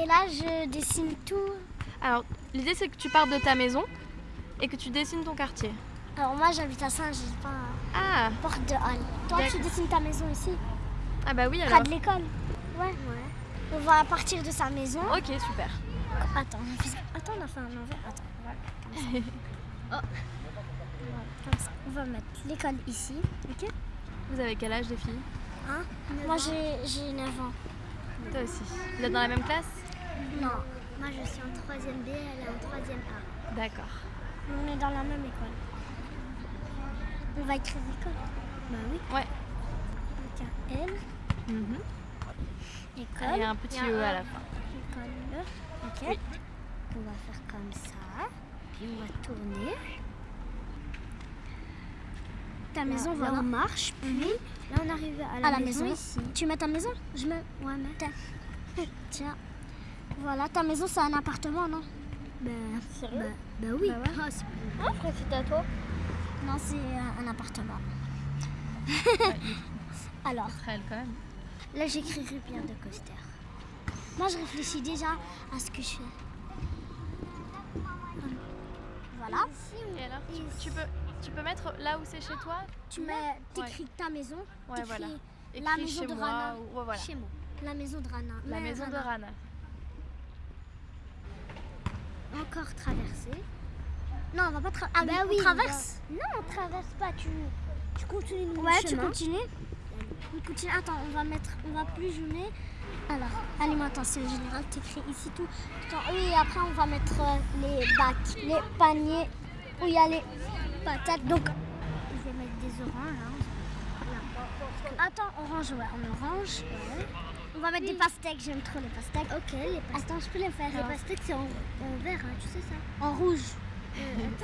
Et là, je dessine tout. Alors, l'idée c'est que tu partes de ta maison et que tu dessines ton quartier. Alors moi, j'habite à Saint-Gilles, Ah, porte de Halle. Toi, tu dessines ta maison ici, ah bah oui près alors. de l'école? Ouais. On va partir de sa maison. Ok, super. Attends, on a fait- attends, on a fait un envers. Attends, voilà, comme ça. Oh. On va mettre l'école ici, ok? Vous avez quel âge les filles? Hein? Moi, j'ai j'ai 9 ans. Toi aussi. Vous êtes dans la même classe? Non. Moi, je suis en 3ème B, elle est en 3ème A. D'accord. On est dans la même école. On va écrire école. Bah oui. Ouais. Donc, il y a L, Mhm. école. Il y a un petit E à la fin. École. Ok. On va faire comme ça. Puis on va tourner. Ta maison, là, voilà. on marche, puis là on arrive à la, à la maison, maison. ici. Tu mets ta maison? Je me... Ouais, mais... Tiens. Voilà, ta maison, c'est un appartement, non? Bah, Sérieux? bah, bah oui. Bah ouais. Ah, c'est à toi Non, c'est euh, un appartement. Alors, Israël quand même. là, j'écrirai Pierre de Coster. Moi, je réfléchis déjà à ce que je fais. Voilà. Et alors, tu, tu peux, tu peux mettre là où c'est chez toi Tu mets, t'écris ta maison. Ouais, voilà. La Écris maison chez de moi Rana. ou- ouais, voilà. Chez moi. La maison de Rana. La Mais maison de Rana. Encore traverser. Non, on va pas traverser. Ah Bah oui, on on traverse. Non, on traverse pas. Tu, tu continues le Ouais, chemin. tu continues. On continue. Attends, on va mettre, on va plus zoomer. Alors, alimentation générale, t'écris ici tout. Attends, oui, après on va mettre euh, les bacs, les paniers où il y a les patates. Donc, je vais mettre des oranges. Hein. Attends, orange, ouais, en orange. On va mettre des pastèques, j'aime trop les pastèques. Ok, les pastèques. Attends, je peux les faire. Les hein. pastèques, c'est en, en vert, hein, tu sais ça En rouge.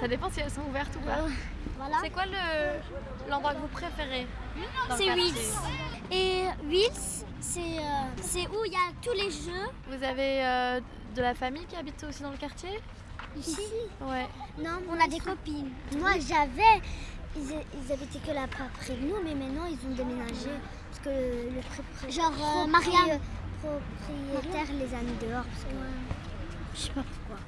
Ça dépend si elles sont ouvertes ou pas. Voilà. C'est quoi le l'endroit que vous préférez C'est Wills. Et Wills, c'est euh, c'est où il y a tous les jeux. Vous avez euh, de la famille qui habite aussi dans le quartier Ici, Ouais. Non, on a des copines. Moi, j'avais. Ils, ils habitaient que là près de nous, mais maintenant ils ont déménagé. Que le Genre euh, propriétaire les a mis dehors. Parce que je sais pas pourquoi.